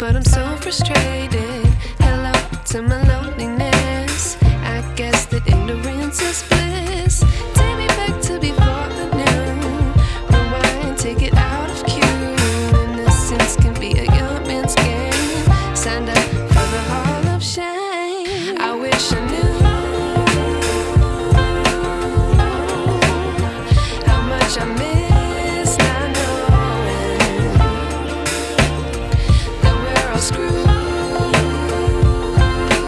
but I'm so frustrated. Hello to my loneliness. I guess that ignorance is bliss. Take me back to before the knew. Rewind, take it. and